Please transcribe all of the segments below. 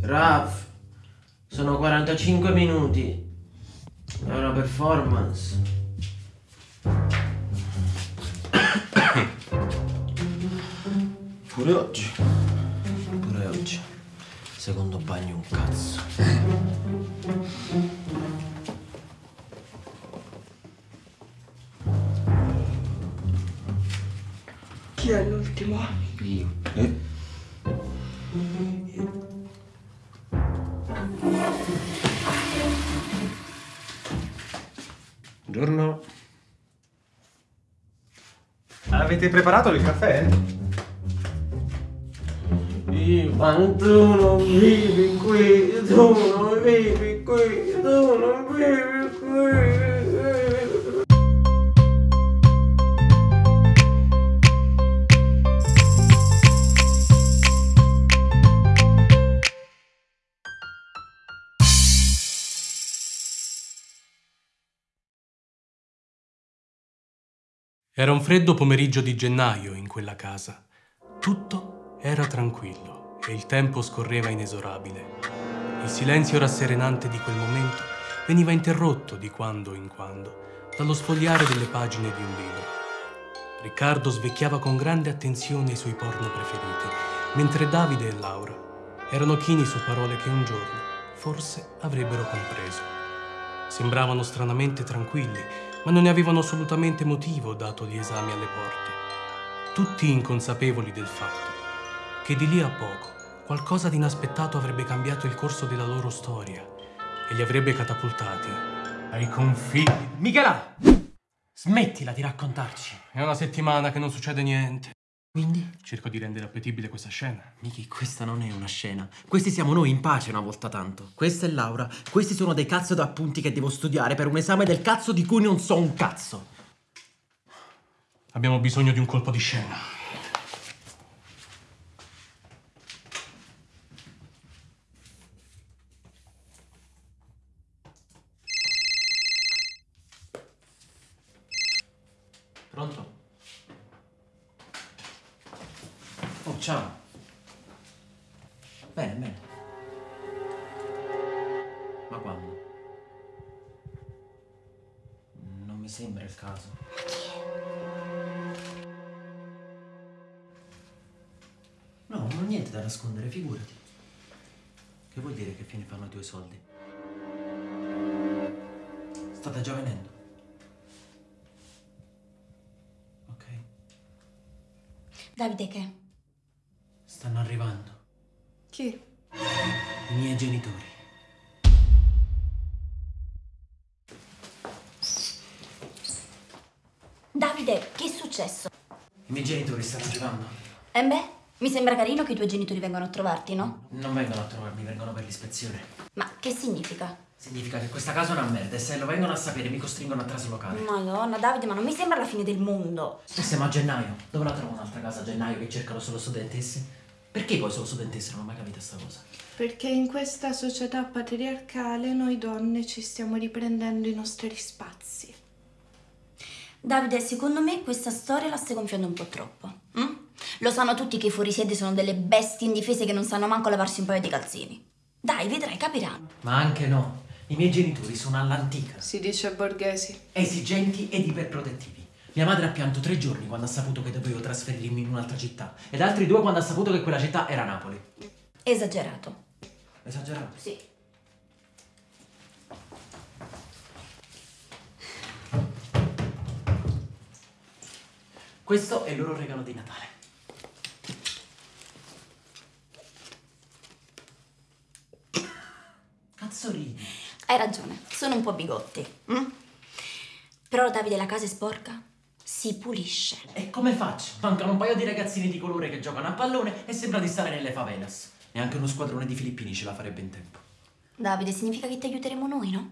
Raff, sono 45 minuti. È una performance. Pure oggi. Pure oggi. Secondo bagno un cazzo. Chi è l'ultimo? Io. Eh? Buongiorno. Avete preparato il caffè? Ivan, tu non vivi qui, tu non vivi qui, tu non vivi Era un freddo pomeriggio di gennaio in quella casa. Tutto era tranquillo e il tempo scorreva inesorabile. Il silenzio rasserenante di quel momento veniva interrotto di quando in quando dallo sfogliare delle pagine di un libro. Riccardo svecchiava con grande attenzione i suoi porno preferiti, mentre Davide e Laura erano chini su parole che un giorno forse avrebbero compreso. Sembravano stranamente tranquilli, ma non ne avevano assolutamente motivo dato gli esami alle porte. Tutti inconsapevoli del fatto che di lì a poco qualcosa di inaspettato avrebbe cambiato il corso della loro storia e li avrebbe catapultati ai confini. Michela! Smettila di raccontarci. È una settimana che non succede niente. Quindi? Cerco di rendere appetibile questa scena. Miki, questa non è una scena. Questi siamo noi in pace una volta tanto. Questa è Laura. Questi sono dei cazzo d'appunti che devo studiare per un esame del cazzo di cui non so un cazzo. Abbiamo bisogno di un colpo di scena. Niente da nascondere, figurati. Che vuol dire che fine fanno i tuoi soldi? State già venendo? Ok. Davide che? Stanno arrivando. Chi? I miei genitori. Davide, che è successo? I miei genitori stanno arrivando. E beh, mi sembra carino che i tuoi genitori vengano a trovarti, no? Non vengono a trovarmi, vengono per l'ispezione. Ma che significa? Significa che questa casa è una merda e se lo vengono a sapere mi costringono a traslocare. Madonna, Davide, ma non mi sembra la fine del mondo. E siamo a gennaio. Dove la trovo un'altra casa a gennaio che cercano solo studentesse? Perché poi solo studentesse? Non ho mai capito sta cosa. Perché in questa società patriarcale noi donne ci stiamo riprendendo i nostri spazi. Davide, secondo me questa storia la stai gonfiando un po' troppo. Lo sanno tutti che i fuorisede sono delle bestie indifese che non sanno manco lavarsi un paio di calzini. Dai, vedrai, capiranno. Ma anche no. I miei genitori sono all'antica. Si dice borghesi. Esigenti ed iperprotettivi. Mia madre ha pianto tre giorni quando ha saputo che dovevo trasferirmi in un'altra città. Ed altri due quando ha saputo che quella città era Napoli. Esagerato. Esagerato? Sì. Questo è il loro regalo di Natale. Cazzo ridi? Hai ragione, sono un po' bigotti. hm? Però Davide, la casa è sporca? Si pulisce. E come faccio? Mancano un paio di ragazzini di colore che giocano a pallone e sembra di stare nelle favelas. Neanche uno squadrone di filippini ce la farebbe in tempo. Davide, significa che ti aiuteremo noi, no?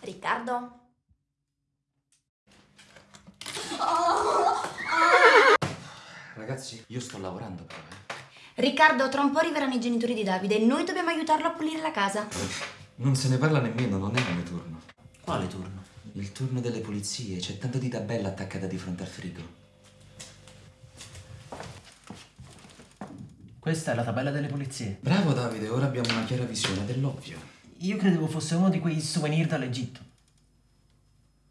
Riccardo? Ragazzi, io sto lavorando però, eh. Riccardo, tra un po' arriveranno i genitori di Davide e noi dobbiamo aiutarlo a pulire la casa. Eh, non se ne parla nemmeno, non è il mio turno. Quale turno? Il turno delle pulizie, c'è tanto di tabella attaccata di fronte al frigo. Questa è la tabella delle pulizie. Bravo Davide, ora abbiamo una chiara visione dell'ovvio. Io credevo fosse uno di quei souvenir dall'Egitto.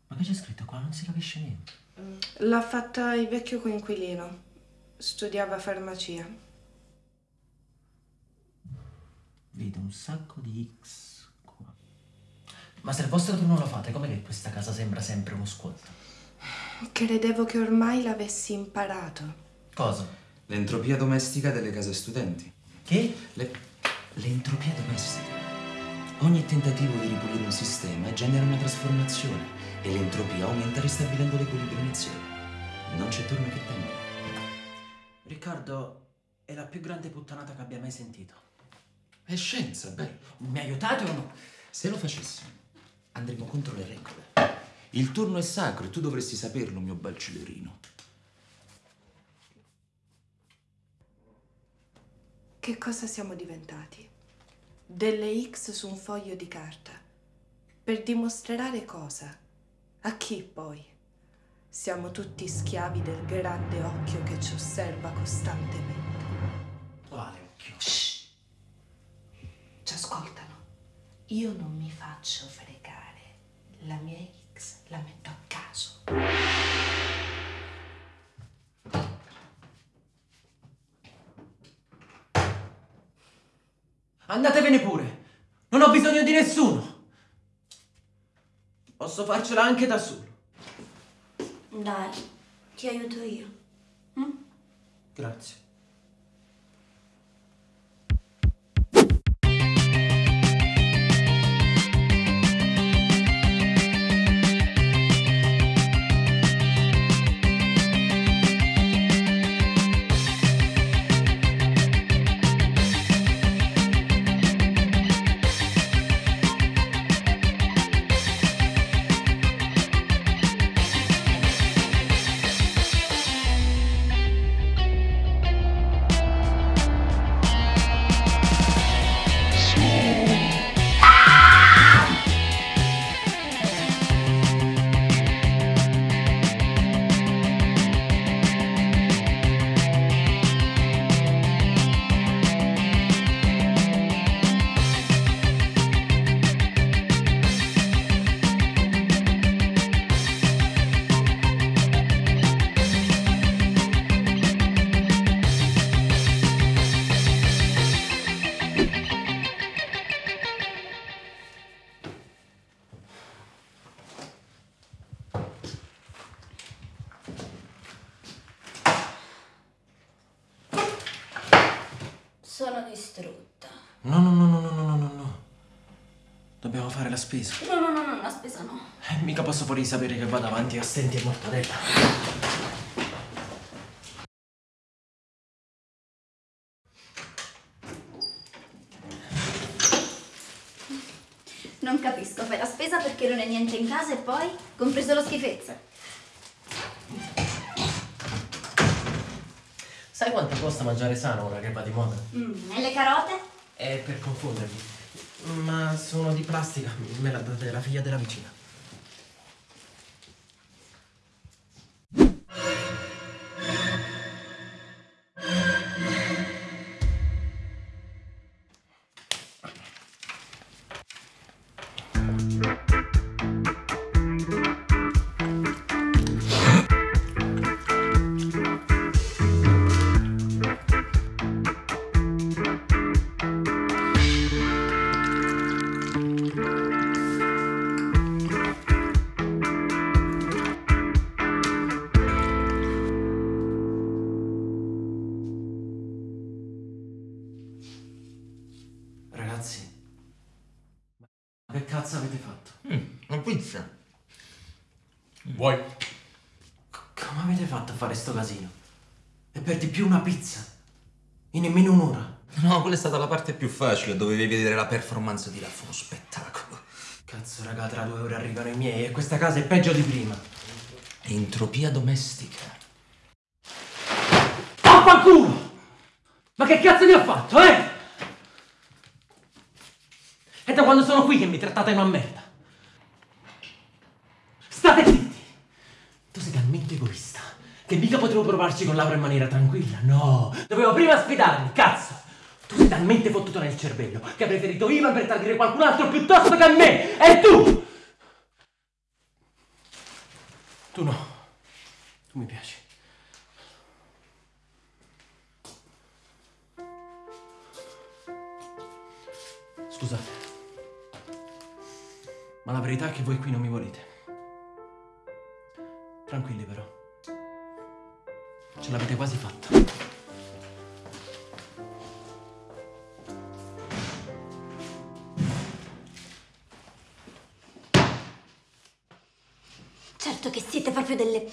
Ma che c'è scritto qua? Non si capisce niente. L'ha fatta il vecchio coinquilino. Studiava farmacia. Vedo un sacco di X qua. Ma se il vostro turno lo fate, com'è che questa casa sembra sempre uno squat? Credevo che ormai l'avessi imparato. Cosa? L'entropia domestica delle case studenti. Che? Le- L'entropia domestica. Ogni tentativo di ripulire un sistema genera una trasformazione e l'entropia aumenta ristabilendo l'equilibrio iniziale. Non c'è turno che tenga. Riccardo, è la più grande puttanata che abbia mai sentito. È scienza, bello. Mi aiutate o no? Se lo facessimo, andremo contro le regole. Il turno è sacro e tu dovresti saperlo, mio bel celerino. Che cosa siamo diventati? Delle X su un foglio di carta. Per dimostrare cosa? A chi poi? Siamo tutti schiavi del grande occhio che ci osserva costantemente. Quale occhio? Ci ascoltano. Io non mi faccio fregare. La mia X la metto a caso. Andatevene pure! Non ho bisogno di nessuno! Posso farcela anche da solo. Dai, ti aiuto io. Grazie. Sono distrutta. No, no, no, no, no, no, no, no. Dobbiamo fare la spesa. No, no, no, no, la spesa no. Eh, mica posso fuori sapere che vado avanti a stenti e mortadella. Non capisco, fai la spesa perché non è niente in casa e poi, compreso lo schifezza. Costa mangiare sano ora che va di moda? Mm, e le carote? È per confondervi. Ma sono di plastica, me la date la figlia della vicina. Una pizza? In nemmeno un'ora? No, quella è stata la parte più facile, dovevi vedere la performance di Raff, uno spettacolo. Cazzo, raga, tra due ore arrivano i miei e questa casa è peggio di prima. Entropia domestica. Vaffanculo! Ma che cazzo vi ho fatto, eh? È da quando sono qui che mi trattate una merda. State zitti! Tu sei talmente egoista Che mica potevo provarci con Laura in maniera tranquilla, no! Dovevo prima sfidarmi, cazzo! Tu sei talmente fottuto nel cervello che hai preferito Ivan per tradire qualcun altro piuttosto che me! E tu! Tu no. Tu mi piaci. Scusate. Ma la verità è che voi qui non mi volete. Tranquilli però. Ce l'avete quasi fatta. Certo che siete proprio delle...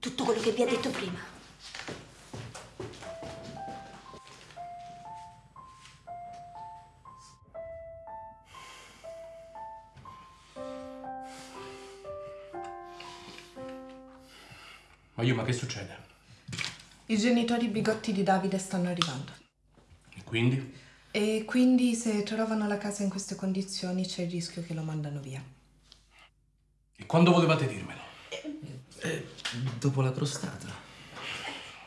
Tutto quello che vi ha detto prima. Ma io, ma che succede? I genitori bigotti di Davide stanno arrivando. E quindi? E quindi se trovano la casa in queste condizioni c'è il rischio che lo mandano via. E quando volevate dirmelo? Dopo la crostata.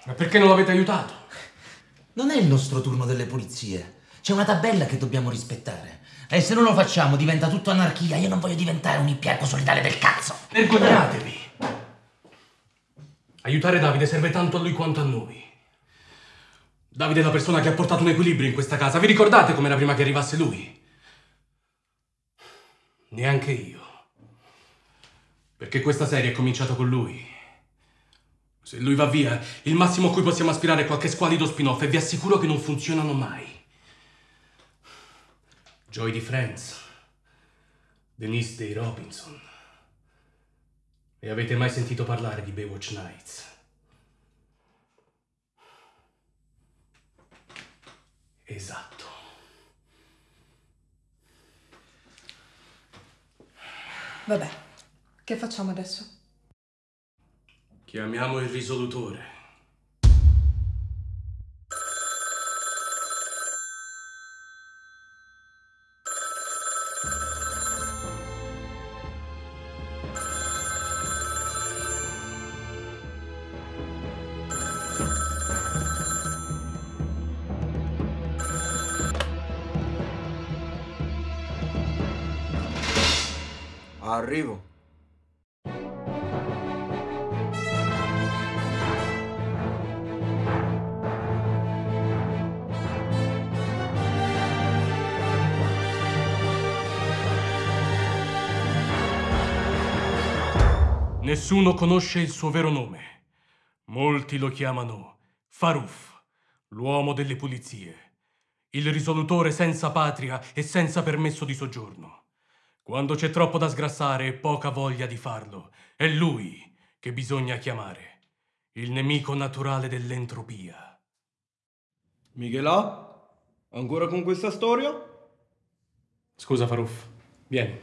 Ma perché non l'avete aiutato? Non è il nostro turno delle pulizie. C'è una tabella che dobbiamo rispettare. E se non lo facciamo diventa tutto anarchia. Io non voglio diventare un ippiaco solitario del cazzo. Vergognatevi! Aiutare Davide serve tanto a lui quanto a noi. Davide è la persona che ha portato un equilibrio in questa casa. Vi ricordate com'era prima che arrivasse lui? Neanche io. Perché questa serie è cominciata con lui. Se lui va via, il massimo a cui possiamo aspirare è qualche squalido spin-off e vi assicuro che non funzionano mai. Joy di Friends. Denise dei Robinson. E avete mai sentito parlare di Baywatch Nights? Esatto. Vabbè, che facciamo adesso? Chiamiamo il risolutore. Arrivo. Nessuno conosce il suo vero nome. Molti lo chiamano Faruf, l'uomo delle pulizie, il risolutore senza patria e senza permesso di soggiorno. Quando c'è troppo da sgrassare e poca voglia di farlo, è lui che bisogna chiamare, il nemico naturale dell'entropia. Michelà? Ancora con questa storia? Scusa Faruf, vieni.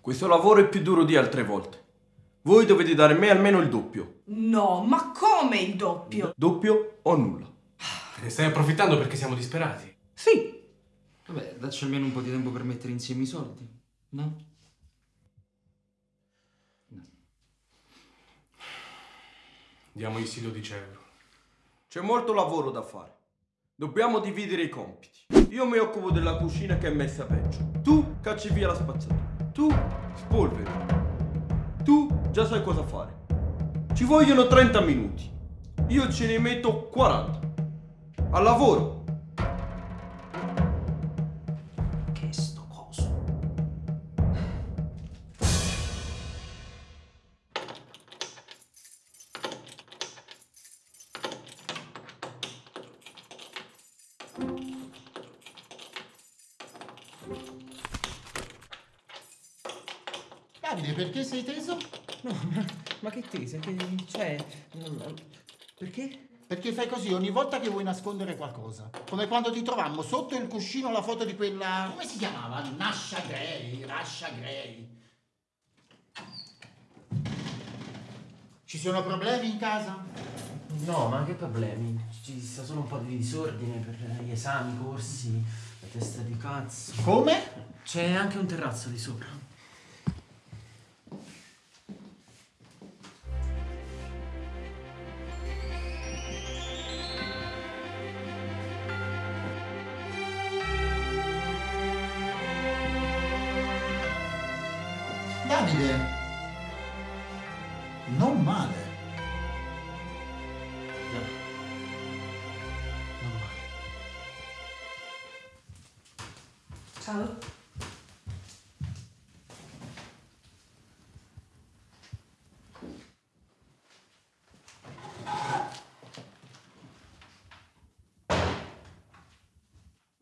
Questo lavoro è più duro di altre volte. Voi dovete dare a me almeno il doppio. No, ma come il doppio? Doppio o nulla. Ne stai approfittando perché siamo disperati. Sì. Vabbè, dacci almeno un po' di tempo per mettere insieme i soldi. No? Diamogli 12 euro. C'è molto lavoro da fare. Dobbiamo dividere i compiti. Io mi occupo della cucina che è messa peggio. Tu cacci via la spazzatura. Tu spolveri. Tu già sai cosa fare. Ci vogliono 30 minuti. Io ce ne metto 40. Al lavoro. Davide, perché sei teso? No, ma, ma che tesa? Che c'è? Perché? Perché fai così ogni volta che vuoi nascondere qualcosa. Come quando ti trovammo sotto il cuscino la foto di quella. come si chiamava? Nasha Gray, Rasha Gray. Ci sono problemi in casa? No, ma che problemi? Ci sta solo un po' di disordine per gli esami, i corsi, la testa di cazzo. Come? C'è anche un terrazzo di sopra.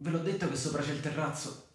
Ve l'ho detto che sopra c'è il terrazzo.